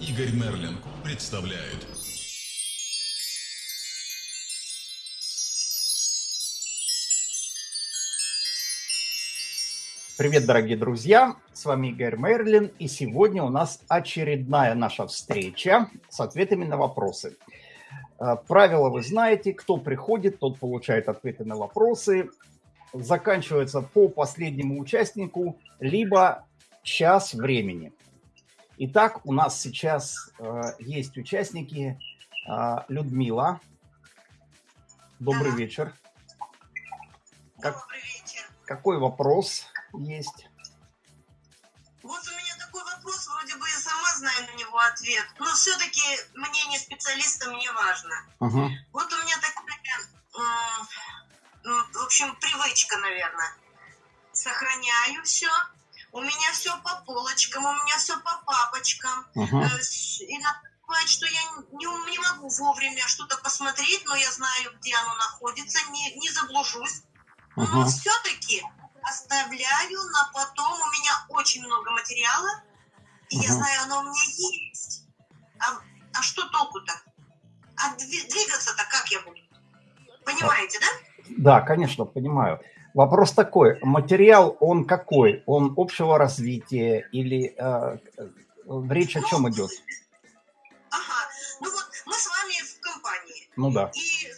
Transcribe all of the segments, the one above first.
Игорь Мерлин представляет. Привет, дорогие друзья! С вами Игорь Мерлин, и сегодня у нас очередная наша встреча с ответами на вопросы. Э, правила вы знаете, кто приходит, тот получает ответы на вопросы. Заканчивается по последнему участнику, либо час времени. Итак, у нас сейчас э, есть участники. Э, Людмила. Добрый вечер. Как, Добрый вечер. Какой вопрос есть? Вот у меня такой вопрос, вроде бы я сама знаю на него ответ, но все-таки мнение специалиста мне важно. Угу. Вот у меня такая, в общем, привычка, наверное. Сохраняю все, у меня все по полочкам, у меня все по папочкам. Угу. Иногда бывает, что я не, не могу вовремя что-то посмотреть, но я знаю, где оно находится, не, не заблужусь. Угу. Но все-таки оставляю на потом. У меня очень много материала, и угу. я знаю, оно у меня есть. А, а что толку-то? А двигаться-то как я буду? Понимаете, да? Да, конечно, понимаю. Вопрос такой, материал он какой? Он общего развития или э, речь о чем идет? Ага, ну вот мы с вами в компании. Ну да. И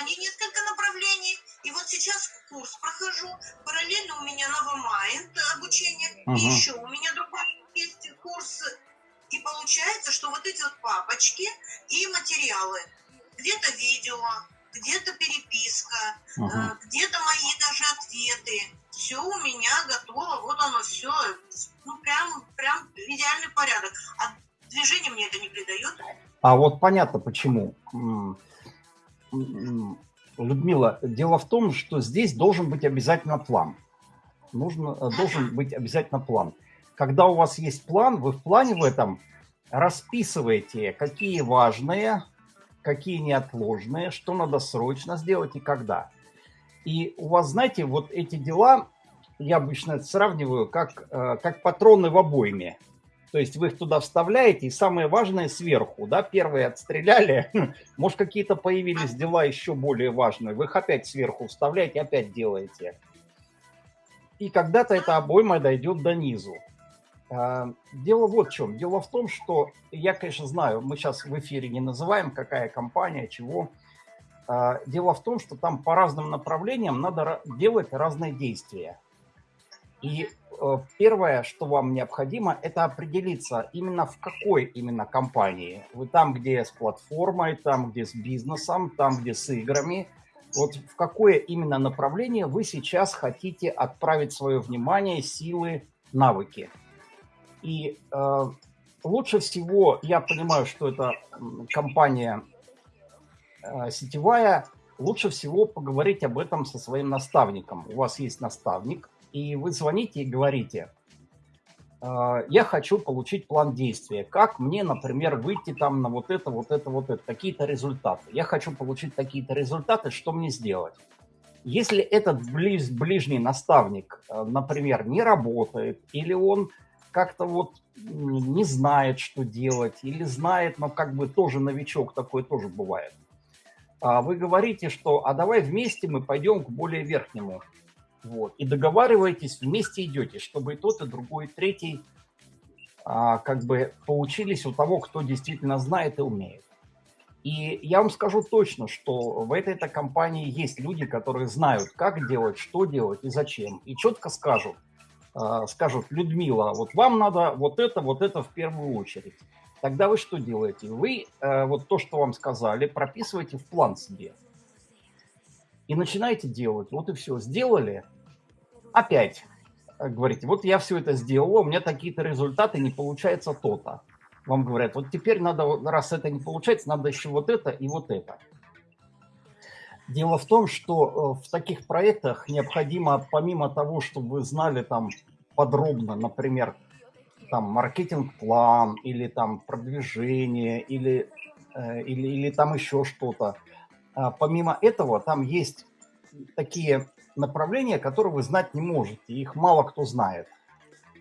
они несколько направлений. И вот сейчас курс прохожу. Параллельно у меня новомайнд обучение. Угу. И еще у меня другой есть курс. И получается, что вот эти вот папочки и материалы. Где-то видео, где-то переписка, uh где-то мои даже ответы. Все у меня готово, вот оно все, ну прям, прям идеальный порядок. А движение мне это не придает. А вот понятно почему. Людмила, дело в том, что здесь должен быть обязательно план. Нужно, э, должен быть обязательно план. Когда у вас есть план, вы в плане в этом расписываете, какие важные какие неотложные, что надо срочно сделать и когда. И у вас, знаете, вот эти дела, я обычно это сравниваю, как, э, как патроны в обойме. То есть вы их туда вставляете, и самое важное сверху, да, первые отстреляли, может какие-то появились дела еще более важные, вы их опять сверху вставляете, опять делаете. И когда-то эта обойма дойдет до низу. А, дело вот в чем. Дело в том, что я, конечно, знаю, мы сейчас в эфире не называем, какая компания, чего. А, дело в том, что там по разным направлениям надо делать разные действия. И э, первое, что вам необходимо, это определиться именно в какой именно компании. Вы там, где с платформой, там, где с бизнесом, там, где с играми. Вот в какое именно направление вы сейчас хотите отправить свое внимание, силы, навыки. И э, лучше всего, я понимаю, что это компания э, сетевая, лучше всего поговорить об этом со своим наставником. У вас есть наставник, и вы звоните и говорите, э, я хочу получить план действия. Как мне, например, выйти там на вот это, вот это, вот это, какие-то результаты. Я хочу получить такие-то результаты, что мне сделать? Если этот близ, ближний наставник, э, например, не работает, или он как-то вот не знает, что делать, или знает, но как бы тоже новичок, такое тоже бывает. А вы говорите, что а давай вместе мы пойдем к более верхнему. Вот. И договариваетесь, вместе идете, чтобы и тот, и другой, и третий а, как бы поучились у того, кто действительно знает и умеет. И я вам скажу точно, что в этой-то компании есть люди, которые знают, как делать, что делать и зачем. И четко скажут – скажут, Людмила, вот вам надо вот это, вот это в первую очередь. Тогда вы что делаете? Вы э, вот то, что вам сказали, прописываете в план себе. И начинаете делать. Вот и все. Сделали. Опять э, говорите, вот я все это сделал, у меня такие-то результаты, не получается то-то. Вам говорят, вот теперь надо, раз это не получается, надо еще вот это и вот это. Дело в том, что э, в таких проектах необходимо, помимо того, чтобы вы знали там подробно, например, там маркетинг-план или там продвижение или, э, или, или там еще что-то. А помимо этого, там есть такие направления, которые вы знать не можете, их мало кто знает.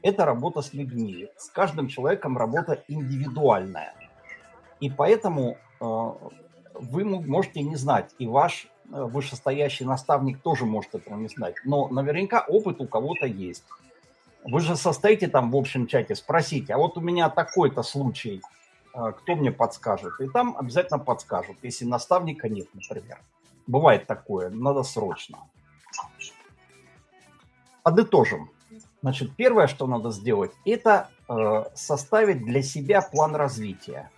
это работа с людьми. С каждым человеком работа индивидуальная. И поэтому э, вы можете не знать, и ваш вышестоящий наставник тоже может этого не знать. Но наверняка опыт у кого-то есть. Вы же состоите там в общем чате, спросите, а вот у меня такой-то случай, э, кто мне подскажет? И там обязательно подскажут, если наставника нет, например. Бывает такое, надо срочно. Подытожим. Значит, первое, что надо сделать, это э, составить для себя план развития.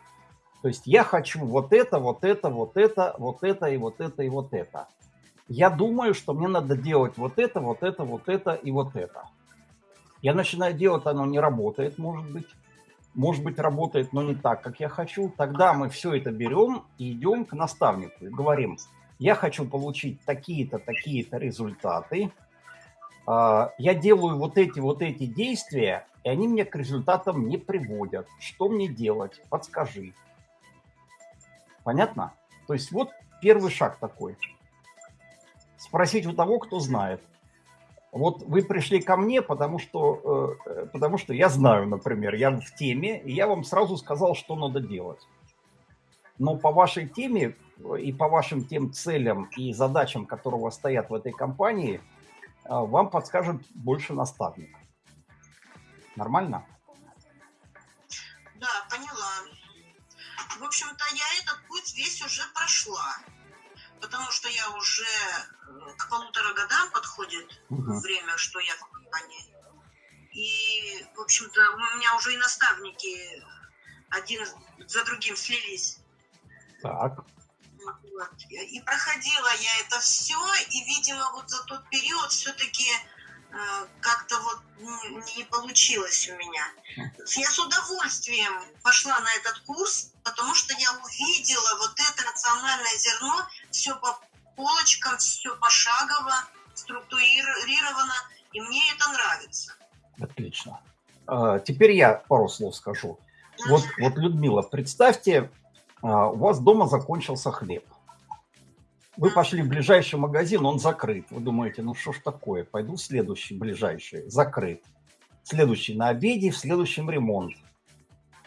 То есть я хочу вот это, вот это, вот это, вот это и вот это и вот это. Я думаю, что мне надо делать вот это, вот это, вот это и вот это. Я начинаю делать, оно не работает, может быть. Может быть, работает, но не так, как я хочу. Тогда мы все это берем и идем к наставнику и говорим, я хочу получить такие-то, такие-то результаты, а, я делаю вот эти вот эти действия, и они меня к результатам не приводят. Что мне делать? Подскажи. Понятно? То есть вот первый шаг такой. Спросить у того, кто знает. Вот вы пришли ко мне, потому что, э, потому что я знаю, например, я в теме, и я вам сразу сказал, что надо делать. Но по вашей теме и по вашим тем целям и задачам, которые у вас стоят в этой компании – вам подскажет больше наставник. Нормально? Да, поняла. В общем-то, я весь уже прошла. Потому что я уже э, к полутора годам подходит угу. время, что я в компании. И, в общем-то, у меня уже и наставники один за другим слились. Так. Вот. И проходила я это все, и, видимо, вот за тот период все-таки как-то вот не получилось у меня. Я с удовольствием пошла на этот курс, потому что я увидела вот это рациональное зерно, все по полочкам, все пошагово, структурировано, и мне это нравится. Отлично. А, теперь я пару слов скажу. Вот, вот, Людмила, представьте, а, у вас дома закончился хлеб. Вы пошли в ближайший магазин, он закрыт. Вы думаете, ну что ж такое, пойду в следующий ближайший, закрыт. Следующий на обеде, в следующем ремонт.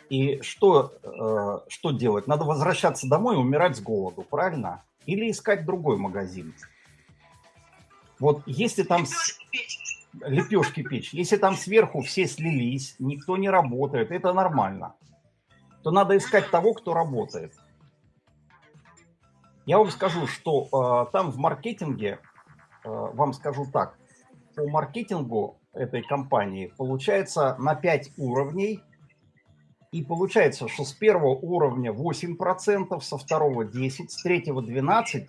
И что, э, что делать? Надо возвращаться домой и умирать с голоду, правильно? Или искать другой магазин. Вот если там... Лепешки печь. Лепешки печь. Если там сверху все слились, никто не работает, это нормально то надо искать того, кто работает. Я вам скажу, что э, там в маркетинге, э, вам скажу так, по маркетингу этой компании получается на 5 уровней, и получается, что с первого уровня 8%, со второго 10%, с третьего 12%,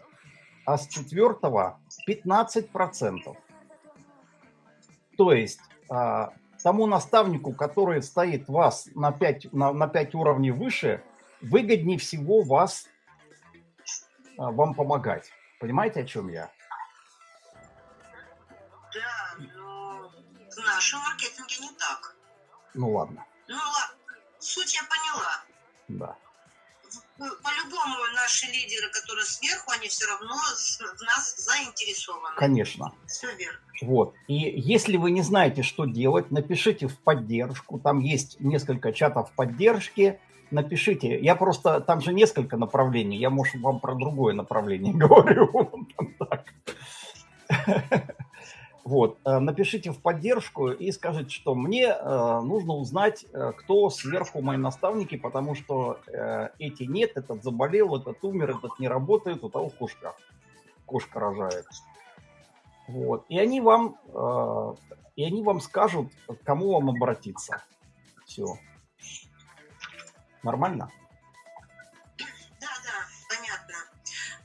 а с четвертого 15%. То есть а, тому наставнику, который стоит вас на 5, на, на 5 уровней выше, выгоднее всего вас, вам помогать. Понимаете, о чем я? Да, но в нашем маркетинге не так. Ну ладно. Ну ладно, суть я поняла. Да. По-любому наши лидеры, которые сверху, они все равно в нас заинтересованы. Конечно. Все верно. Вот. И если вы не знаете, что делать, напишите в поддержку. Там есть несколько чатов поддержки. Напишите. Я просто... Там же несколько направлений. Я, может, вам про другое направление говорю. Вот, э, напишите в поддержку и скажите, что мне э, нужно узнать, э, кто сверху мои наставники, потому что эти нет, этот заболел, этот умер, этот не работает, у того кошка, кошка рожает. Вот, и они вам, и они вам скажут, к кому вам обратиться. Все. Нормально? Да, да, понятно.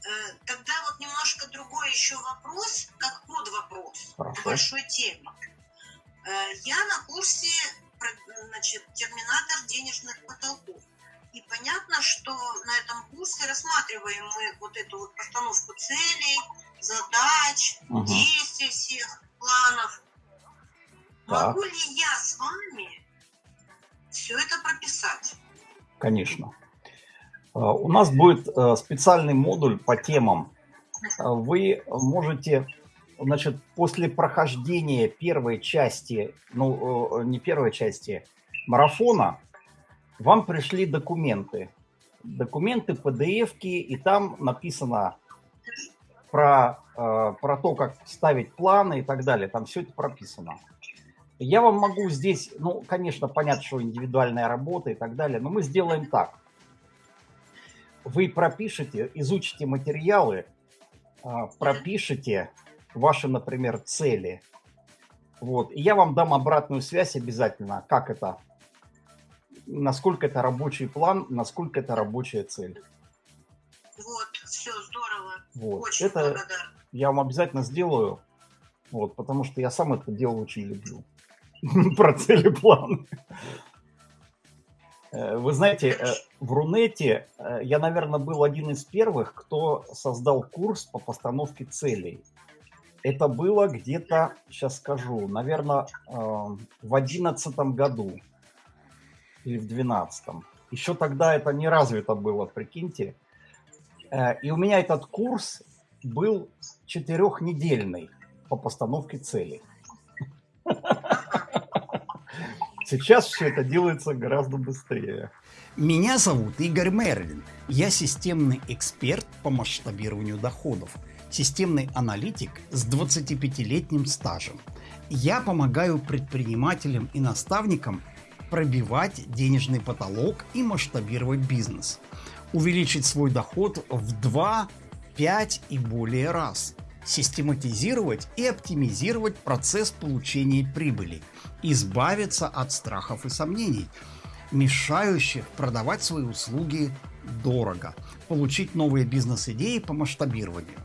Э, тогда вот немножко другой еще вопрос, как под вопрос Хорошо. большой темы. Э, я на курсе значит, терминатор денежных потолков. И понятно, что на этом курсе рассматриваем мы вот эту вот постановку целей, задач, угу. действий всех, планов. Так. Могу ли я с вами все это прописать? Конечно. А, у нас будет э, специальный модуль по темам. А, вы можете Значит, после прохождения первой части, ну, э, не первой части, марафона, вам пришли документы. Документы, pdf и там написано про, э, про то, как ставить планы и так далее. Там все это прописано. Я вам могу здесь, ну, конечно, понятно, что индивидуальная работа и так далее, но мы сделаем так. Вы пропишите, изучите материалы, э, пропишите ваши, например, цели. Вот. И я вам дам обратную связь обязательно, как это, насколько это рабочий план, насколько это рабочая цель. Вот, все, здорово. Вот. Очень это благодарна. я вам обязательно сделаю, вот, потому что я сам это дело очень люблю. Про цели планы. Э, вы знаете, э, в Рунете э, я, наверное, был один из первых, кто создал курс по постановке целей. Это было где-то, сейчас скажу, наверное, в одиннадцатом году или в двенадцатом. Еще тогда это не развито было, прикиньте. И у меня этот курс был четырехнедельный по постановке целей. Сейчас все это делается гораздо быстрее. Меня зовут Игорь Мерлин. Я системный эксперт по масштабированию доходов. Системный аналитик с 25-летним стажем. Я помогаю предпринимателям и наставникам пробивать денежный потолок и масштабировать бизнес – увеличить свой доход в 2, 5 и более раз, систематизировать и оптимизировать процесс получения прибыли, избавиться от страхов и сомнений, мешающих продавать свои услуги дорого, получить новые бизнес-идеи по масштабированию.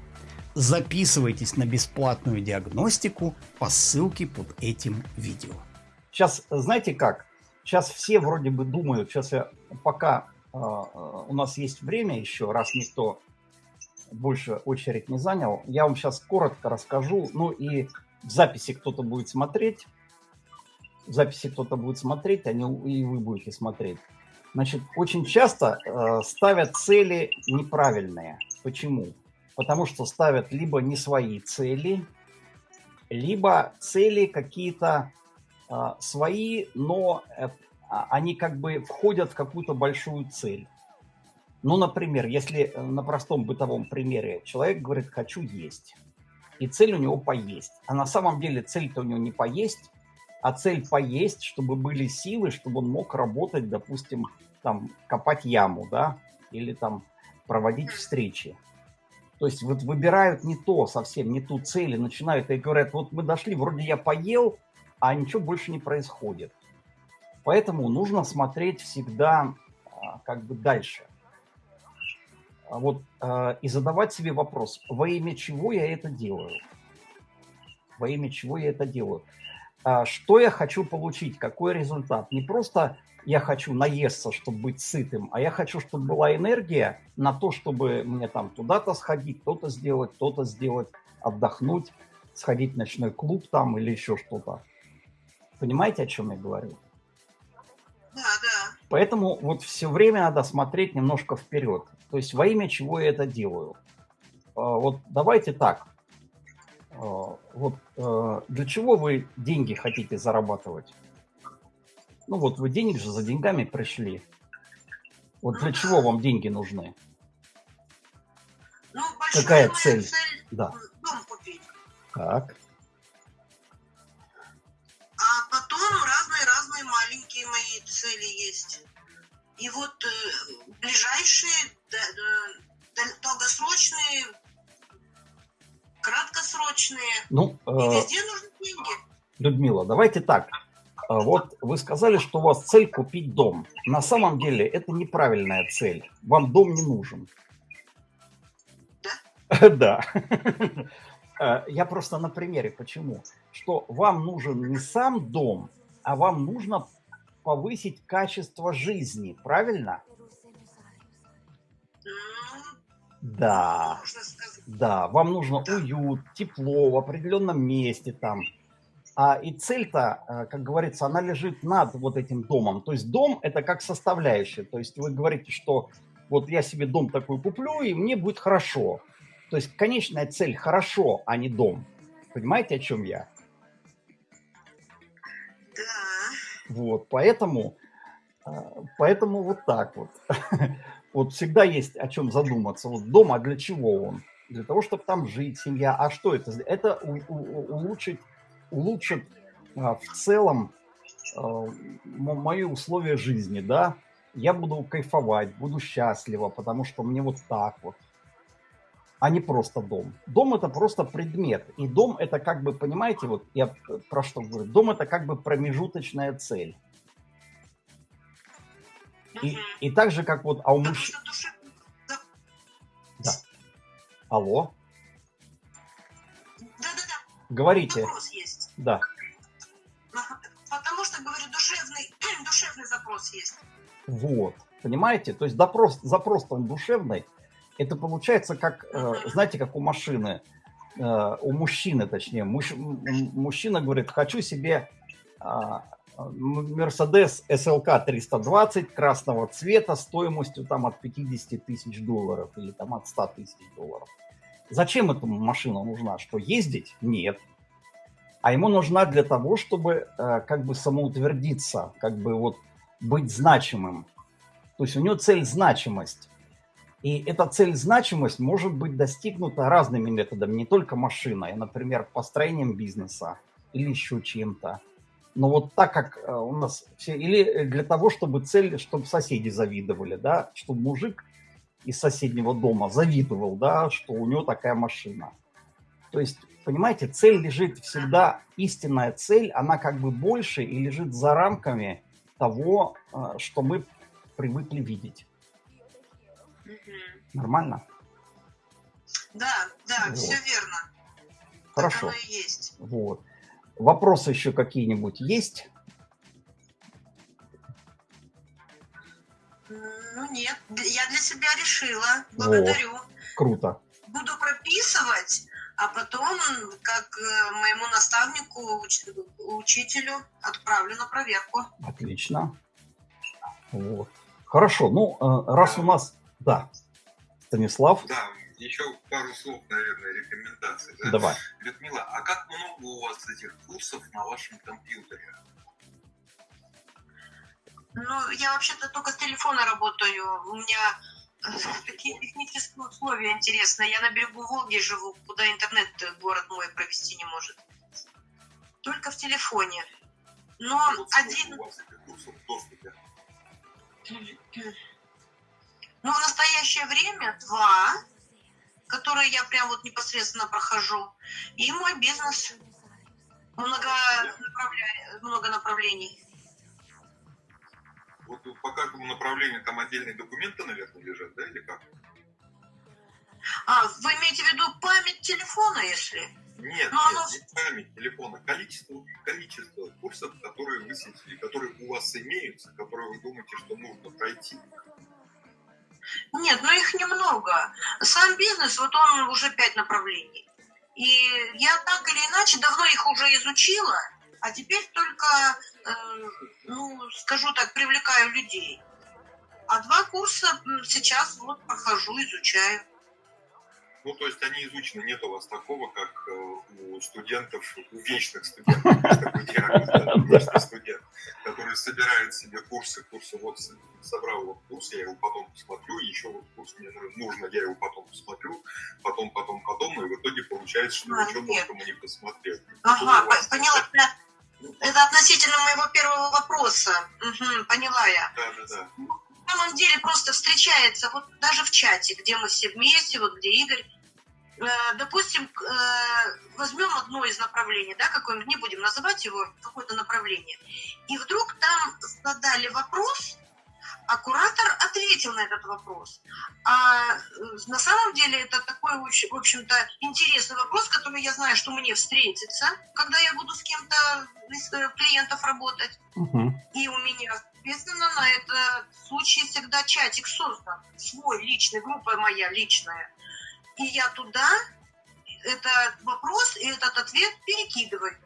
Записывайтесь на бесплатную диагностику по ссылке под этим видео. Сейчас, знаете как? Сейчас все вроде бы думают, сейчас я пока а, у нас есть время еще, раз никто больше очередь не занял. Я вам сейчас коротко расскажу. Ну и в записи кто-то будет смотреть. В записи кто-то будет смотреть, а и вы будете смотреть. Значит, очень часто э, ставят цели неправильные. Почему? Потому что ставят либо не свои цели, либо цели какие-то э, свои, но э, а, они как бы входят в какую-то большую цель. Ну, например, если э, на простом бытовом примере человек говорит «хочу есть», и цель у него поесть. А на самом деле цель-то у него не поесть, а цель поесть, чтобы были силы, чтобы он мог работать, допустим, там, копать яму, да, или там проводить встречи. То есть вот выбирают не то совсем, не ту цель, и начинают и говорят, вот мы дошли, вроде я поел, а ничего больше не происходит. Поэтому нужно смотреть всегда а, как бы дальше. А вот, а, и задавать себе вопрос, во имя чего я это делаю? Во имя чего я это делаю? Что я хочу получить? Какой результат? Не просто я хочу наесться, чтобы быть сытым, а я хочу, чтобы была энергия на то, чтобы мне там туда-то сходить, то-то сделать, то-то сделать, отдохнуть, сходить в ночной клуб там или еще что-то. Понимаете, о чем я говорю? Да, да. Поэтому вот все время надо смотреть немножко вперед. То есть во имя чего я это делаю. А, вот давайте так. А, вот а, для чего вы деньги хотите зарабатывать? Ну вот вы денег же за деньгами пришли. Вот для чего вам деньги нужны? Ну, Какая цель? цель? Да. Дом купить. Так. какие мои цели есть. И вот э, ближайшие, да, долгосрочные, краткосрочные. Ну, э, и везде нужны деньги. Людмила, давайте так. А вот вы сказали, что у вас цель купить дом. На самом деле это неправильная цель. Вам дом не нужен. Да? Да. Э, я просто на примере. Почему? Что вам нужен не сам дом, а вам нужно повысить качество жизни, правильно? Да, да, вам нужно уют, тепло в определенном месте там. А и цель-то, э, как говорится, она лежит над вот этим домом. То есть дом это как составляющая. То есть вы говорите, что вот я себе дом такой куплю, и мне будет хорошо. То есть конечная цель хорошо, а не дом. Понимаете, о чем я? Вот, поэтому, а, поэтому вот так вот. Вот всегда есть о чем задуматься. Вот дом, а для чего он? Для того, чтобы там жить, семья. А что это? Это улучшить, улучшит а, в целом а, мои условия жизни, да? Я буду кайфовать, буду счастлива, потому что мне вот так вот а не просто дом. Дом это просто предмет. И дом это как бы, понимаете, вот я про что говорю, дом это как бы промежуточная цель. И, и так же, как вот, а у мужчин... Да. Алло? Да-да-да. Говорите. Вопрос есть. Да. Потому что, говорю, душевный, душевный запрос есть. Вот. Понимаете? То есть запрос, запрос там душевный, это получается как, э, знаете, как у машины, э, у мужчины, точнее, муж, мужчина говорит, хочу себе а, Mercedes SLK 320 красного цвета стоимостью там от 50 тысяч долларов или там от 100 тысяч долларов. Зачем эта машина нужна? Что ездить? Нет. А ему нужна для того, чтобы э, как бы самоутвердиться, как бы вот быть значимым. То есть у него цель значимость. И эта цель значимость может быть достигнута разными методами, не только машиной, например, построением бизнеса или еще чем-то. Но вот так как э, у нас все, или для того, чтобы цель, чтобы соседи завидовали, да, чтобы мужик из соседнего дома завидовал, да, что у него такая машина. То есть, понимаете, цель лежит всегда, истинная цель, она как бы больше и лежит за рамками того, э, что мы привыкли видеть. Нормально? Да, да, вот. все верно. Хорошо. Так оно и есть. Вот. Вопросы еще какие-нибудь есть? Ну нет, я для себя решила. Благодарю. Вот. Круто. Буду прописывать, а потом, как э, моему наставнику, учителю, отправлю на проверку. Отлично. Вот. Хорошо. Ну, э, раз у нас... Да. Станислав? Да, еще пару слов, наверное, рекомендаций. Да? Давай. Людмила, а как много у вас этих курсов на вашем компьютере? Ну, я вообще-то только с телефона работаю. У меня э, такие технические условия интересные. Я на берегу Волги живу, куда интернет город мой провести не может. Только в телефоне. Но вот один... У вас этих курсов в доступе? Ну, в настоящее время два, которые я прям вот непосредственно прохожу. И мой бизнес много, направля... много направлений. Вот по каждому направлению там отдельные документы, наверное, лежат, да, или как? А, вы имеете в виду память телефона, если? Нет, Но ну, нет, оно... не память телефона, количество, количество курсов, которые вы которые у вас имеются, которые вы думаете, что нужно пройти. Нет, ну их немного. Сам бизнес, вот он уже пять направлений. И я так или иначе давно их уже изучила, а теперь только, э, ну, скажу так, привлекаю людей. А два курса сейчас вот прохожу, изучаю. Ну, то есть они изучены, нет у вас такого, как э, у студентов, у вечных студентов, есть такой термин, вечный студент, который собирает себе курсы, курсы, вот собрал вот курс, я его потом посмотрю, еще вот курс мне нужно, я его потом посмотрю, потом, потом, потом, и в итоге получается, что а, ничего толком не посмотрел. Ага, поняла. Это относительно моего первого вопроса. Угу, поняла я. Да, да, да. На самом деле просто встречается, вот даже в чате, где мы все вместе, вот где Игорь, допустим, э, возьмем одно из направлений, да, какое-нибудь, не будем называть его, какое-то направление, и вдруг там задали вопрос, а куратор ответил на этот вопрос. А э, на самом деле это такой, в общем-то, интересный вопрос, который я знаю, что мне встретится, когда я буду с кем-то из клиентов работать. Угу. И у меня, соответственно, на этот случай всегда чатик создан. Свой личный, группа моя личная и я туда этот вопрос и этот ответ перекидываю.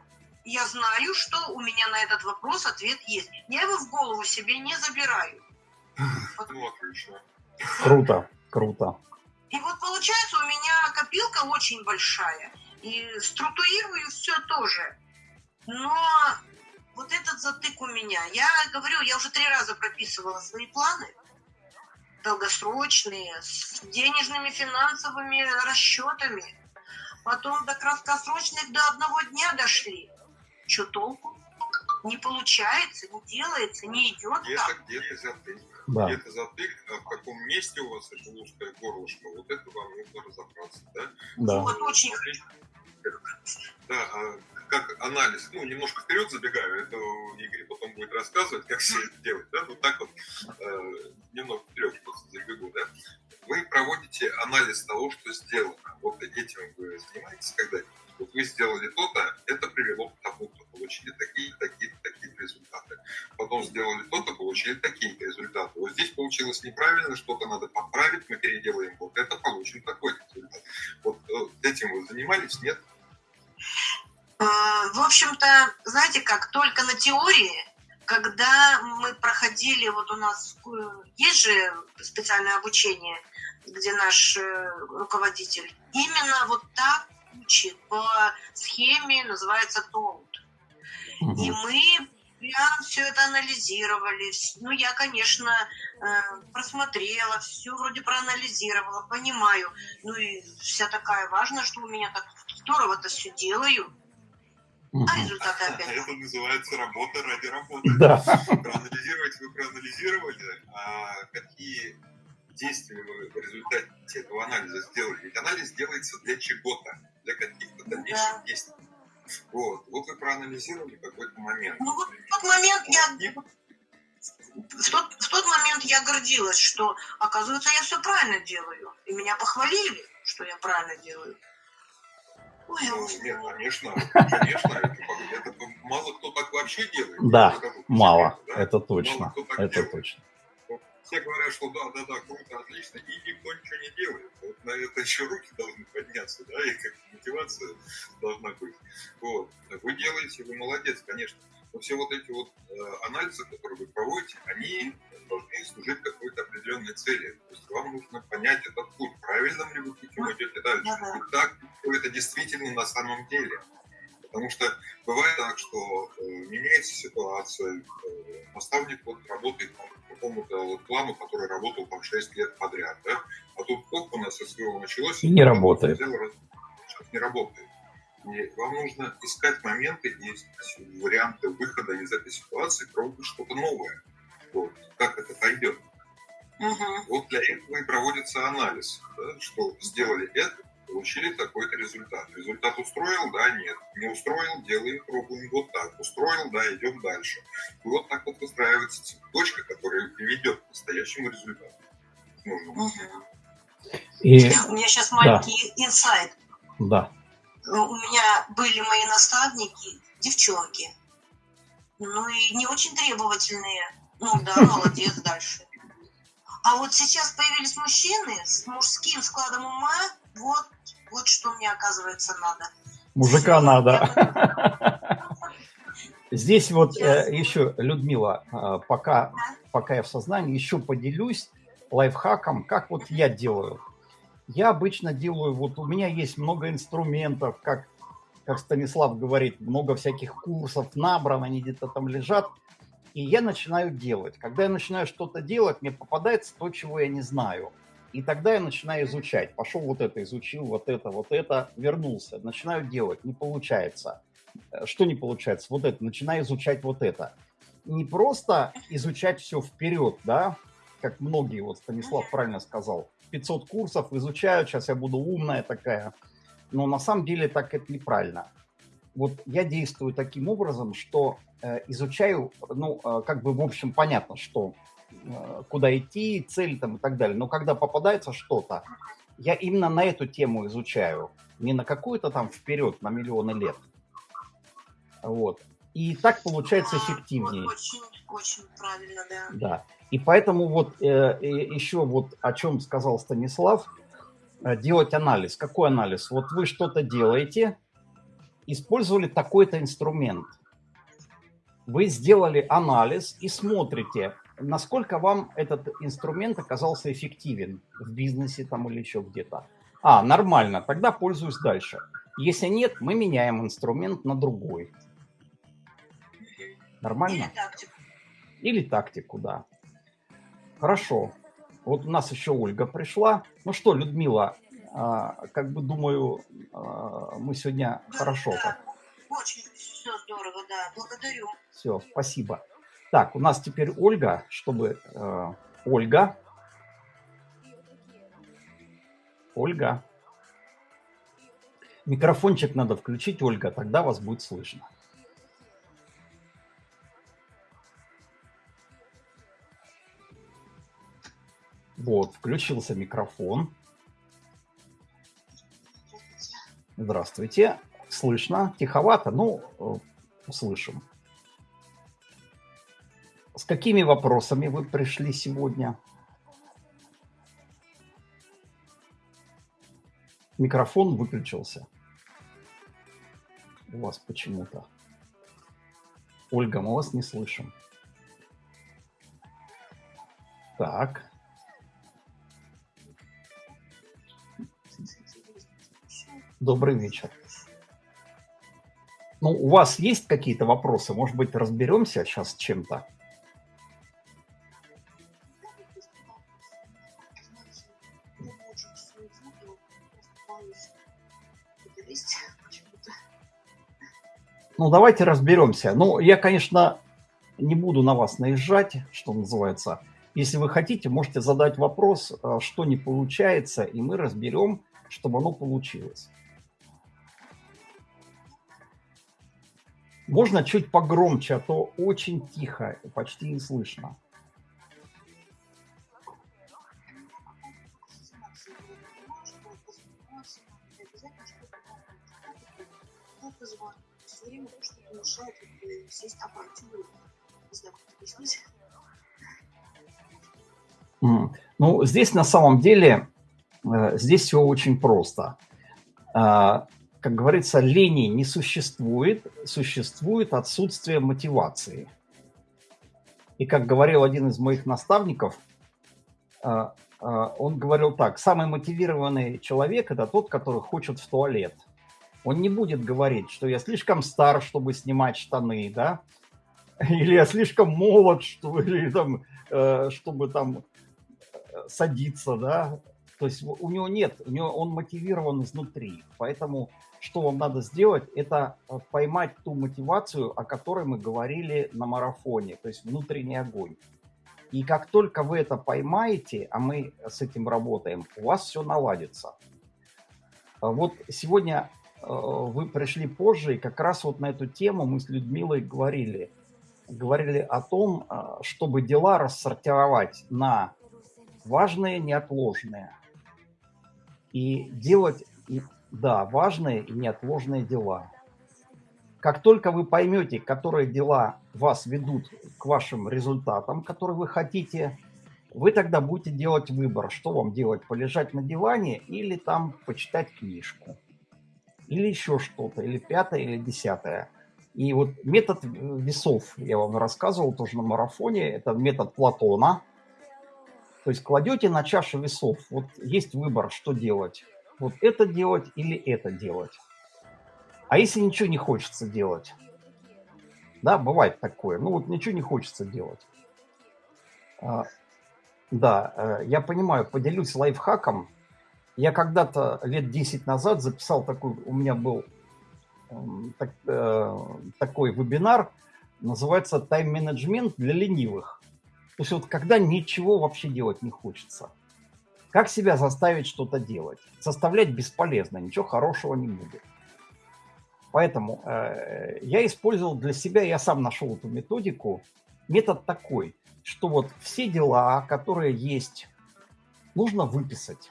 Я знаю, что у меня на этот вопрос ответ есть. Я его в голову себе не забираю. Ну, отлично. Круто, круто. И вот получается у меня копилка очень большая. И структурирую все тоже. Но вот этот затык у меня. Я говорю, я уже три раза прописывала свои планы долгосрочные, с денежными финансовыми расчетами. Потом до краткосрочных до одного дня дошли. Что толку? Не получается, не делается, не идет Где-то, так. где-то затык. Да. Где-то затык, а в каком месте у вас это узкое горлышко, вот это вам нужно разобраться, да? Да. Вот очень Да, а как анализ, ну, немножко вперед забегаю, это Игорь потом будет рассказывать, как все это делать, да, вот так вот, э, немного вперед просто забегу, да. Вы проводите анализ того, что сделано. Вот этим вы занимаетесь когда Вот вы сделали то-то, это привело к тому-то, получили такие, такие, такие результаты. Потом сделали то-то, получили такие результаты. Вот здесь получилось неправильно, что-то надо поправить, мы переделаем вот это, получим такой результат. Вот э, этим вы занимались, нет? Э, В общем-то, знаете как, только на теории, когда мы проходили, вот у нас э, есть же специальное обучение, где наш э, руководитель именно вот так учит по схеме, называется ТОУТ. И мы прям все это анализировали. Ну, я, конечно, э, просмотрела, все вроде проанализировала, понимаю. Ну и вся такая важная, что у меня так здорово-то все делаю, а результаты опять. Это называется работа ради работы. Да. Проанализировать вы проанализировали, а какие действия вы в результате этого анализа сделали? Ведь анализ делается для чего-то, для каких-то дальнейших Да. действий. Вот. Вот вы проанализировали какой-то момент. Ну вот в тот момент я в тот, в тот момент я гордилась, что, оказывается, я все правильно делаю. И меня похвалили, что я правильно делаю. Ой, я Ну, уже- Нет, конечно, конечно, это, это мало кто так вообще делает. Да, Мало, да. это Мало точно. так Это делает. точно. Все говорят, что да, да, да, круто, отлично, и никто ничего не делает. Вот на это еще руки должны подняться, да, и как мотивация должна быть. Вот. Вы делаете, вы молодец, конечно. Но все вот эти вот э, анализы, которые вы проводите, они должны служить какой-то определенной цели. То есть вам нужно понять этот путь, правильным ли вы путем идете дальше. И так ли это действительно на самом деле. Потому что бывает так, что э, меняется ситуация, э, наставник вот работает по какому-то вот плану, который работал там 6 лет подряд, да? а тут хоп, у нас СВО началось, И не работает. взял, не работает. И вам нужно искать моменты и варианты выхода из этой ситуации, пробовать что-то новое. Вот. Как это пойдет. Мгм. Вот для этого и проводится анализ, да, что сделали это, получили такой-то результат. Результат устроил, да, нет. Не устроил, делаем, пробуем вот так. Устроил, да, идем дальше. И вот так вот выстраивается цепочка, которая приведет к настоящему результату. Нужному. Мгм. И У меня сейчас маленький инсайт. да. У меня были мои наставники, девчонки. Ну и не очень требовательные. Ну да, молодец, дальше. А вот сейчас появились мужчины с мужским складом ума. Вот, вот что мне, оказывается, надо. Мужика надо. Здесь вот э, еще, Людмила, э, пока, пока я в сознании, еще поделюсь лайфхаком, как вот я делаю. Я обычно делаю, вот у меня есть много инструментов, как, как Станислав говорит, много всяких курсов набрано, они где-то там лежат, и я начинаю делать. Когда я начинаю что-то делать, мне попадается то, чего я не знаю. И тогда я начинаю изучать. Пошел вот это, изучил вот это, вот это, вернулся. Начинаю делать, не получается. Э, Что не получается? Вот это, начинаю изучать вот это. Не просто изучать все вперед, да, как многие, вот Станислав правильно сказал, 500 курсов изучаю, сейчас я буду умная такая. Но на самом деле так это неправильно. Вот я действую таким образом, что э, изучаю, ну, э, как бы в общем понятно, что э, куда идти, цель там и так далее. Но когда попадается что-то, я именно на эту тему изучаю, не на какую-то там вперед, на миллионы лет. Вот. И так получается эффективнее. Очень, очень правильно, да. Да. И поэтому вот э, еще вот о чем сказал Станислав, делать анализ. Какой анализ? Вот вы что-то делаете, использовали такой-то инструмент. Вы сделали анализ и смотрите, насколько вам этот инструмент оказался эффективен в бизнесе там или еще где-то. А, нормально, тогда пользуюсь дальше. Если нет, мы меняем инструмент на другой. Нормально? Или тактику. Или тактику, да. Хорошо. Вот у нас еще Ольга пришла. Ну что, Людмила, как бы думаю, а, мы сегодня Да, хорошо. да, очень все здорово, да. Благодарю. Все, спасибо. Так, у нас теперь Ольга, чтобы... э, Ольга. Ольга. Микрофончик надо включить, Ольга, тогда вас будет слышно. Вот, включился микрофон. Здравствуйте. Слышно? Тиховато? Ну, э, услышим. С какими вопросами вы пришли сегодня? Микрофон выключился. У вас почему-то. Ольга, мы вас не слышим. Так. Добрый вечер. Ну, у вас есть какие-то вопросы? Может быть, разберемся сейчас чем-то? Ну, давайте разберемся. Ну, я, конечно, не буду на вас наезжать, что называется. Если вы хотите, можете задать вопрос, э, что не получается, и мы разберем, чтобы оно получилось. Можно чуть погромче, а то очень тихо, почти не слышно. Ну, здесь на самом деле, э, здесь все очень просто. Как говорится, лени не существует, существует отсутствие мотивации. И как говорил один из моих наставников, а, а, он говорил так, самый мотивированный человек – это тот, который хочет в туалет. Он не будет говорить, что я слишком стар, чтобы снимать штаны, да, или я слишком молод, чтобы, или там, э, чтобы там э, садиться, да. То есть у него нет, у него он мотивирован изнутри. Поэтому что вам надо сделать, это э, поймать ту мотивацию, о которой мы говорили на марафоне, то есть внутренний огонь. И как только вы это поймаете, а мы с этим работаем, у вас все наладится. А Вот сегодня э, вы пришли позже, и как раз вот на эту тему мы с Людмилой говорили. Говорили о том, э, чтобы дела рассортировать на важные, неотложные. И делать, да, важные и неотложные дела. Как только вы поймете, которые дела вас ведут к вашим результатам, которые вы хотите, вы тогда будете делать выбор, что вам делать, полежать на диване или там почитать книжку. Или еще что-то, или пятое, или десятое. И вот метод весов, я вам рассказывал тоже на марафоне, это метод Платона. То есть кладете на чашу весов, вот есть выбор, что делать. Вот это делать или это делать. А если ничего не хочется делать? Да, бывает такое. Ну вот ничего не хочется делать. А, Да, э, я понимаю, поделюсь лайфхаком. Я когда-то лет 10 назад записал такой, у меня был м, так- э, такой вебинар, называется «Тайм-менеджмент для ленивых». То есть вот когда ничего вообще делать не хочется. Как себя заставить что-то делать? Заставлять бесполезно, ничего хорошего не будет. Поэтому э, я использовал для себя, я сам нашел эту методику. Метод такой, что вот все дела, которые есть, нужно выписать,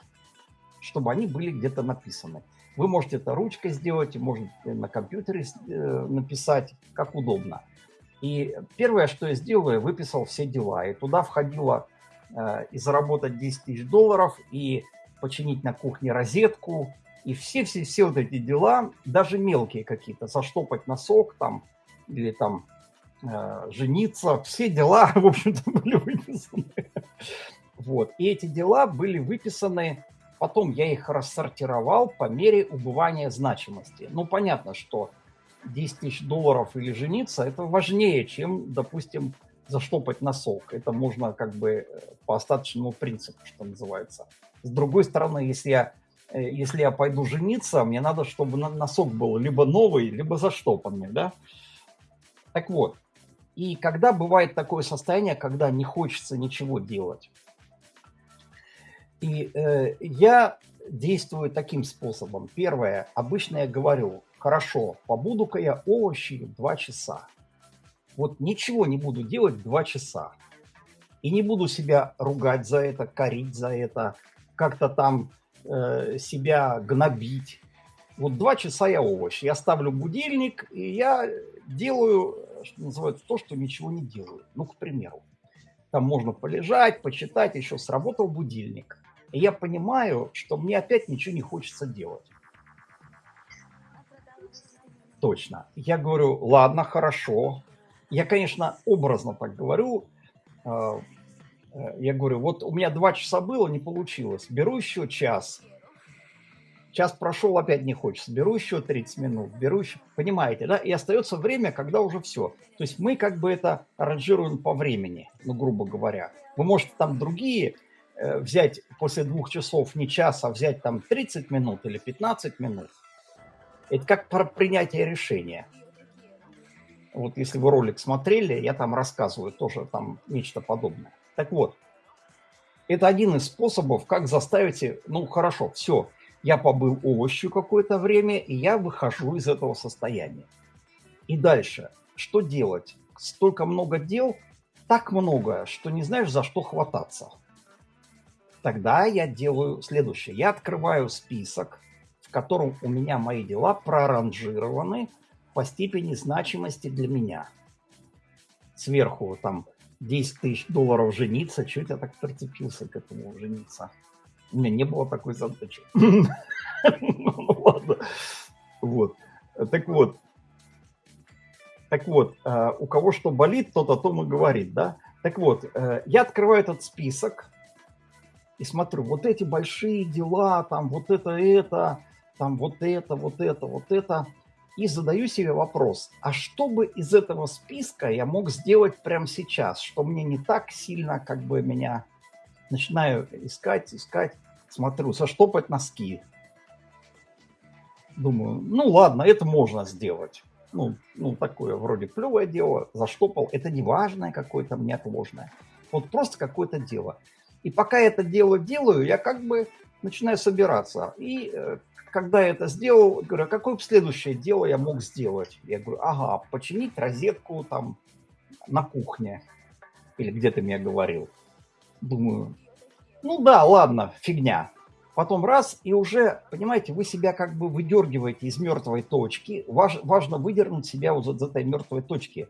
чтобы они были где-то написаны. Вы можете это ручкой сделать, можете на компьютере э, написать, как удобно. И первое, что я сделал, я выписал все дела. И туда входило и заработать 10 тысяч долларов, и починить на кухне розетку, и все-все-все вот эти дела, даже мелкие какие-то, заштопать носок там, или там э, жениться, все дела, в общем-то, были выписаны. Вот. И эти дела были выписаны потом я их рассортировал по мере убывания значимости. Ну, понятно, что 10 тысяч долларов или жениться, это важнее, чем, допустим, заштопать носок. Это можно как бы э, по остаточному принципу, что называется. С другой стороны, если я, э, если я пойду жениться, мне надо, чтобы носок был либо новый, либо заштопанный, да? Так вот, и когда бывает такое состояние, когда не хочется ничего делать, и э, я действую таким способом. Первое, обычно я говорю, хорошо, побуду-ка я овощи два часа. Вот ничего не буду делать два часа. И не буду себя ругать за это, корить за это, как-то там э, себя гнобить. Вот два часа я овощ. Я ставлю будильник, и я делаю, что называется, то, что ничего не делаю. Ну, к примеру. Там можно полежать, почитать, еще сработал будильник. И я понимаю, что мне опять ничего не хочется делать. Точно. Я говорю, ладно, хорошо. Я, конечно, образно так говорю. А, э, я говорю, вот у меня два часа было, не получилось. Беру еще час. Час прошел, опять не хочется. Беру еще 30 минут. Беру еще... Понимаете, да? И остается время, когда уже все. То есть мы как бы это аранжируем по времени, ну, грубо говоря. Вы можете там другие Э, взять после двух часов не час, а взять там 30 минут или 15 минут, это как про принятие решения. Вот если вы ролик смотрели, я там рассказываю тоже там нечто подобное. Так вот, это один из способов, как заставить, ну хорошо, все, я побыл овощью какое-то время, и я выхожу из этого состояния. И дальше, что делать? Столько много дел, так много, что не знаешь, за что хвататься. Тогда я делаю следующее. Я открываю список, в котором у меня мои дела проранжированы по степени значимости для меня. Сверху там 10 тысяч долларов жениться. Чего я так прицепился к этому жениться? У меня не было такой задачи. Ну ладно. Вот. Так вот. Так вот, э, у кого что болит, тот о том и говорит, да? Так вот, э, я открываю этот список, и смотрю, вот эти большие дела, там вот это, это, там вот это, вот это, вот это. И задаю себе вопрос, а что бы из этого списка я мог сделать прямо сейчас, что мне не так сильно как бы меня начинаю искать, искать, смотрю, заштопать носки. Думаю, ну ладно, это можно сделать. Ну, ну такое вроде плевое дело, заштопал. Это не важное какое-то, неотложное. Вот просто какое-то дело. И пока это дело делаю, я как бы начинаю собираться. И э, когда я это сделал, говорю, а какое следующее дело я мог сделать? Я говорю, ага, починить розетку там на кухне. Или где ты мне говорил. Думаю, ну да, ладно, фигня. Потом раз, и уже, понимаете, вы себя как бы выдергиваете из мертвой точки. Важ, важно выдернуть себя вот из этой мертвой точки.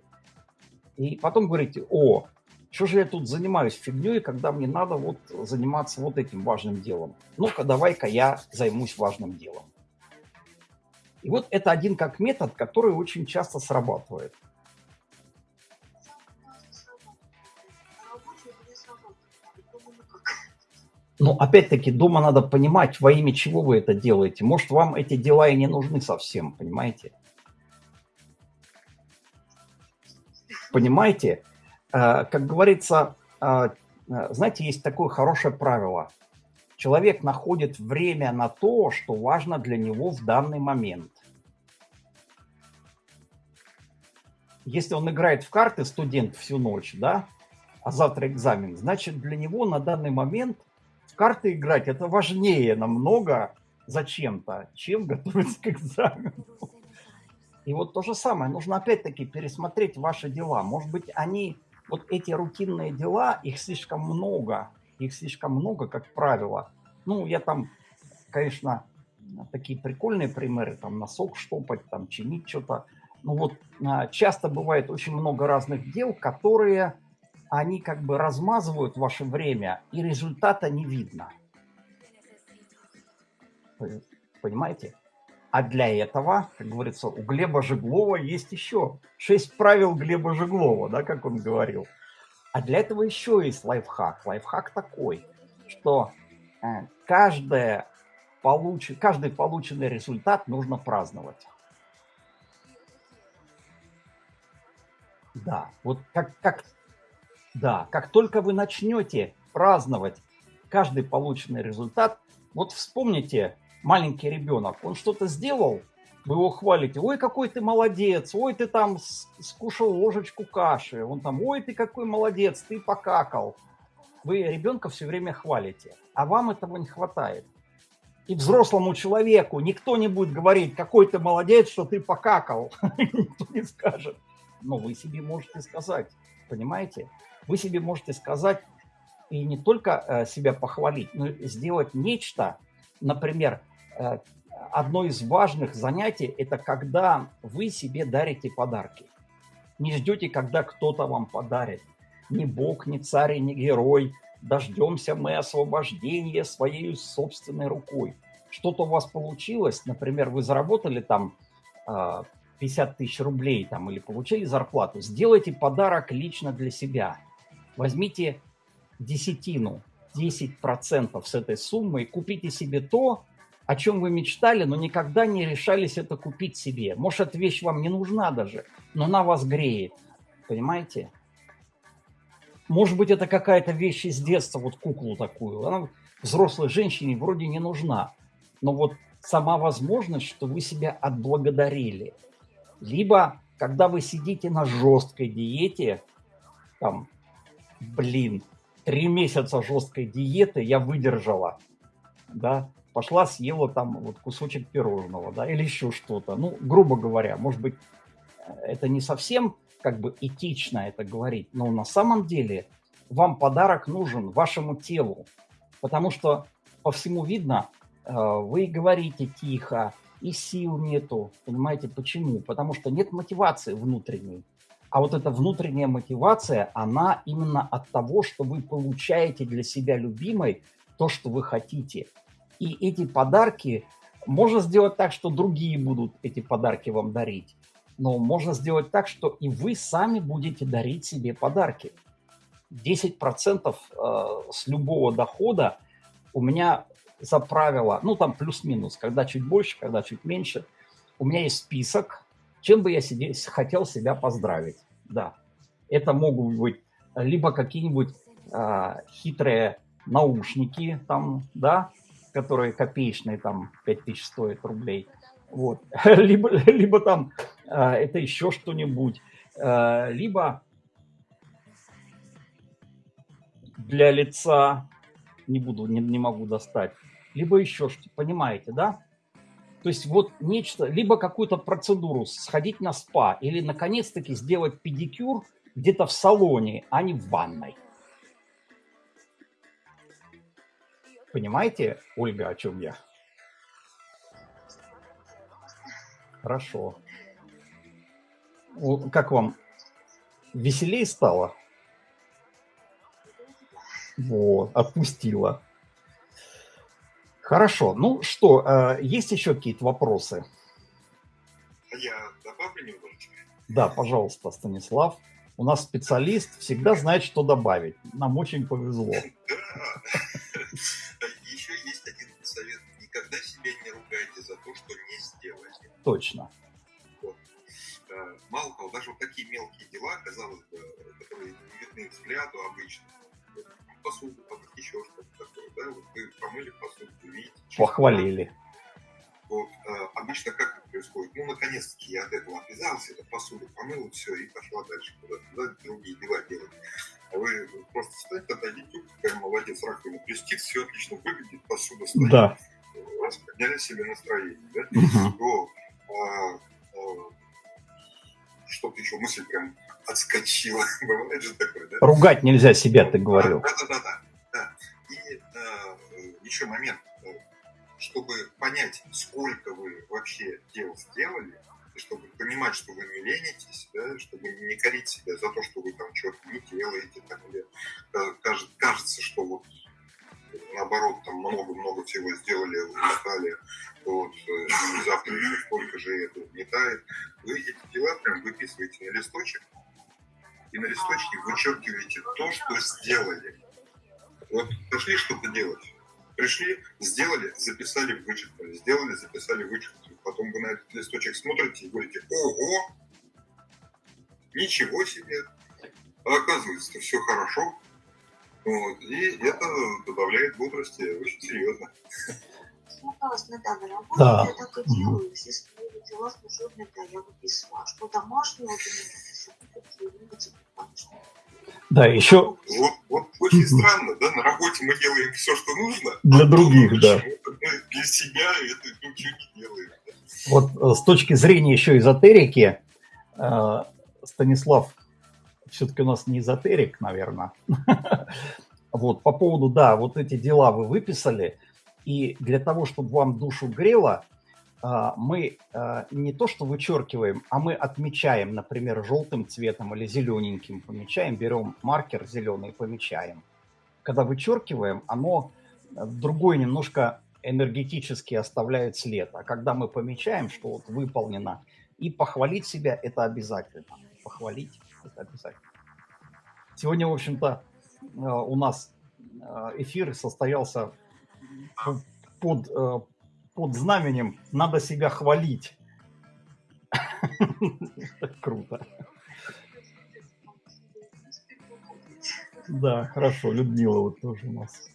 И потом говорите, о, что же я тут занимаюсь фигней, когда мне надо вот заниматься вот этим важным делом? Ну-ка, давай-ка я займусь важным делом. И вот это один как метод, который очень часто срабатывает. Но опять-таки дома надо понимать, во имя чего вы это делаете. Может, вам эти дела и не нужны совсем, понимаете? Понимаете? Э, как говорится, э, э, знаете, есть такое хорошее правило. Человек находит время на то, что важно для него в данный момент. Если он играет в карты, студент всю ночь, да, а завтра экзамен, значит, для него на данный момент в карты играть это важнее намного зачем-то, чем готовиться к экзамену. И вот то же самое, нужно опять-таки пересмотреть ваши дела. Может быть, они вот эти рутинные дела, их слишком много, их слишком много, как правило. Ну, я там, конечно, такие прикольные примеры, там носок штопать, там чинить что-то. Ну вот а, часто бывает очень много разных дел, которые они как бы размазывают ваше время, и результата не видно. Понимаете? А для этого, как говорится, у Глеба Жеглова есть еще шесть правил Глеба Жеглова, да, как он говорил. А для этого еще есть лайфхак. Лайфхак такой, что э, каждое получ... каждый полученный результат нужно праздновать. Да, вот как, как, да, как только вы начнете праздновать каждый полученный результат, вот вспомните, маленький ребенок, он что-то сделал, вы его хвалите, ой, какой ты молодец, ой, ты там скушал ложечку каши, он там, ой, ты какой молодец, ты покакал. Вы ребенка все время хвалите, а вам этого не хватает. И взрослому человеку никто не будет говорить, какой ты молодец, что ты покакал. Никто не скажет. Но вы себе можете сказать, понимаете? Вы себе можете сказать и не только э, себя похвалить, но и сделать нечто, например, одно из важных занятий – это когда вы себе дарите подарки. Не ждете, когда кто-то вам подарит. Ни бог, ни царь, ни герой. Дождемся мы освобождения своей собственной рукой. Что-то у вас получилось, например, вы заработали там 50 а, тысяч рублей там, или получили зарплату, сделайте подарок лично для себя. Возьмите десятину, 10% с этой суммы и купите себе то, о чем вы мечтали, но никогда не решались это купить себе. Может, эта вещь вам не нужна даже, но она вас греет. Понимаете? Может быть, это какая-то вещь из детства, вот куклу такую. Она взрослой женщине вроде не нужна. Но вот сама возможность, что вы себя отблагодарили. Либо, когда вы сидите на жесткой диете, там, блин, три месяца жесткой диеты я выдержала, да, пошла, съела там вот кусочек пирожного, да, или еще что-то. Ну, грубо говоря, может быть, это не совсем как бы этично это говорить, но на самом деле вам подарок нужен вашему телу, потому что по всему видно, э, вы говорите тихо, и сил нету, понимаете, почему? Потому что нет мотивации внутренней. А вот эта внутренняя мотивация, она именно от того, что вы получаете для себя любимой то, что вы хотите – и эти подарки можно сделать так, что другие будут эти подарки вам дарить. Но можно сделать так, что и вы сами будете дарить себе подарки. 10% э, с любого дохода у меня за правило, ну там плюс-минус, когда чуть больше, когда чуть меньше, у меня есть список, чем бы я себе, хотел себя поздравить. Да, это могут быть либо какие-нибудь э, хитрые наушники, там, да, которые копеечные, там, 5000 стоят рублей. Вот. либо, либо там э, это еще что-нибудь. Э, либо для лица, не буду, не, не могу достать. Либо еще что понимаете, да? То есть вот нечто, либо какую-то процедуру, сходить на спа или наконец-таки сделать педикюр где-то в салоне, а не в ванной. Понимаете, Ольга, о чем я? Хорошо. Как вам? Веселее стало? Вот, отпустила. Хорошо. Ну что, э, есть еще какие-то вопросы? Я добавлю немножечко? Да, пожалуйста, Станислав. У нас специалист всегда знает, что добавить. Нам очень повезло. Да. За то, что не сделали. Точно. Вот. Э, мало того, даже вот такие мелкие дела, казалось бы, которые не видны взгляду обычно, посуду помыть, еще что-то такое, да, вот вы помыли посуду, видите. Похвалили. Вот, э, обычно как это происходит? Ну, наконец-таки я от этого отвязался, это посуду помыл, все, и пошла дальше куда-то, да, другие дела делать. А вы просто встаньте, отойдите, какая молодец, раковина блестит, все отлично выглядит, посуда стоит. Да. Раз подняли себе настроение, да? Угу. Вот. А, а, что-то еще, мысль прям отскочила. Бывает же такое, да? Ругать нельзя себя, ты говорил. Да, да, да, да. да. И а, еще момент чтобы понять, сколько вы вообще дел сделали, и чтобы понимать, что вы не ленитесь, да, чтобы не корить себя за то, что вы там что-то не делаете, там, или кажется, кажется, что вот наоборот, там много-много всего сделали, уметали, вот, э, и завтра еще сколько же это угнетает. Вы эти дела прям выписываете на листочек, и на листочке вычеркиваете то, что сделали. Вот пошли что-то делать, пришли, сделали, записали, вычеркнули, сделали, записали, вычеркнули. Потом вы на этот листочек смотрите и говорите, ого, ничего себе, а оказывается, все хорошо. Вот. И это добавляет бодрости очень серьезно. Смыкалась на данной работе, Да. я так и делаю. Все свои дела служебные, да, я выписала. А что домашнего у все конечно. Да, еще Вот, вот очень странно, да, на работе мы делаем все, что нужно. Для а других, да. для себя это ничего не делаем. вот э, с точки зрения еще эзотерики, э, Станислав все-таки у нас не эзотерик, наверное. Вот, по поводу, да, вот эти дела вы выписали, и для того, чтобы вам душу грело, а, мы а, не то что вычеркиваем, а мы отмечаем, например, желтым цветом или зелененьким помечаем, берем маркер зеленый и помечаем. Когда вычеркиваем, оно другой немножко энергетически оставляет след. А когда мы помечаем, что вот выполнено, и похвалить себя – это обязательно. Похвалить – это обязательно. Сегодня, в общем-то, э, у нас э, эфир состоялся под, э, под знаменем «надо себя хвалить». Круто. Да, хорошо. Людмила вот тоже у нас.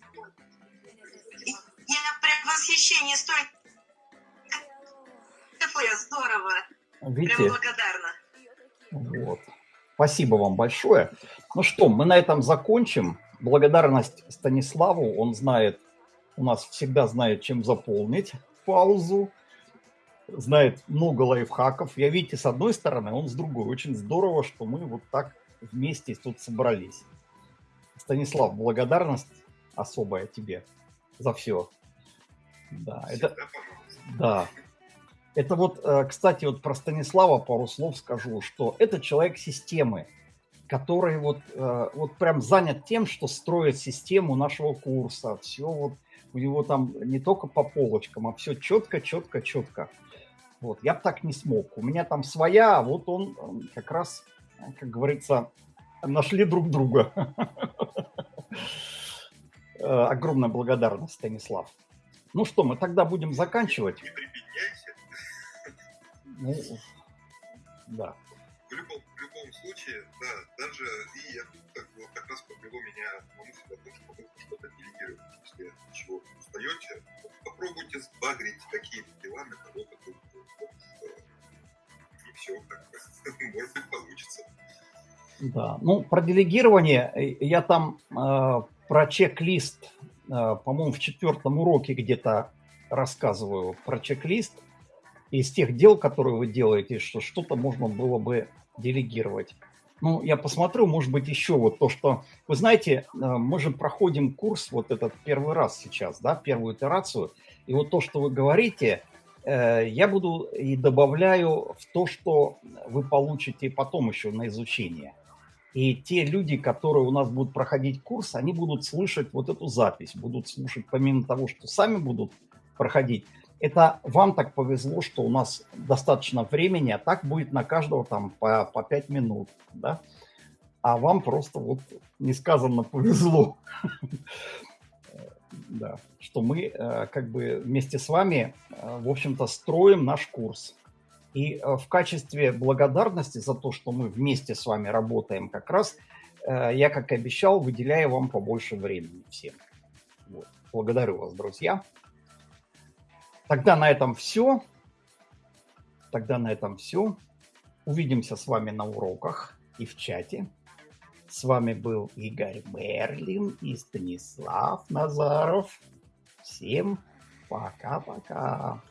Я прям в восхищении столько. Здорово. Прям Видите? благодарна. Вот. Спасибо вам большое. Ну что, мы на этом закончим. Благодарность Станиславу. Он знает, у нас всегда знает, чем заполнить паузу. Знает много лайфхаков. Я, видите, с одной стороны, он с другой. Очень здорово, что мы вот так вместе тут собрались. Станислав, благодарность особая тебе за все. Да, это, Всегда, пожалуйста. да. Это вот, э, кстати, вот про Станислава пару слов скажу, что это человек системы, который вот, э, вот прям занят тем, что строит систему нашего курса. Все вот у него там не только по полочкам, а все четко, четко, четко. Вот, я бы так не смог. У меня там своя, а вот он как раз, э, как говорится, нашли друг друга. Огромная благодарность, Станислав. Ну что, мы тогда будем заканчивать. Не. Ну, да. В любом, в любом случае, да, даже и я тут как, вот как раз подвело меня на мысль о том, что нужно что-то делегировать. Если от чего устаете, вот попробуйте сбагрить какие-то дела на кого-то другого. Вот, э, и все, как может быть, получится. Да, ну про делегирование э, я там э, про чек-лист, э, по-моему, в четвертом уроке где-то рассказываю про чек-лист из тех дел, которые вы делаете, что что-то можно было бы делегировать. Ну, я посмотрю, может быть, еще вот то, что... Вы знаете, э, мы же проходим курс вот этот первый раз сейчас, да, первую итерацию, и вот то, что вы говорите, э, я буду и добавляю в то, что вы получите потом еще на изучение. И те люди, которые у нас будут проходить курс, они будут слышать вот эту запись, будут слушать помимо того, что сами будут проходить. Это вам так повезло, что у нас достаточно времени, а так будет на каждого там по, по 5 минут, да? А вам просто вот несказанно повезло, да, что мы э, как бы вместе с вами, э, в общем-то, строим наш курс. И э, в качестве благодарности за то, что мы вместе с вами работаем, как раз я, как и обещал, выделяю вам побольше времени всем. Благодарю вас, друзья. Тогда на этом все. Тогда на этом все. Увидимся с вами на уроках и в чате. С вами был Игорь Мерлин и Станислав Назаров. Всем пока-пока.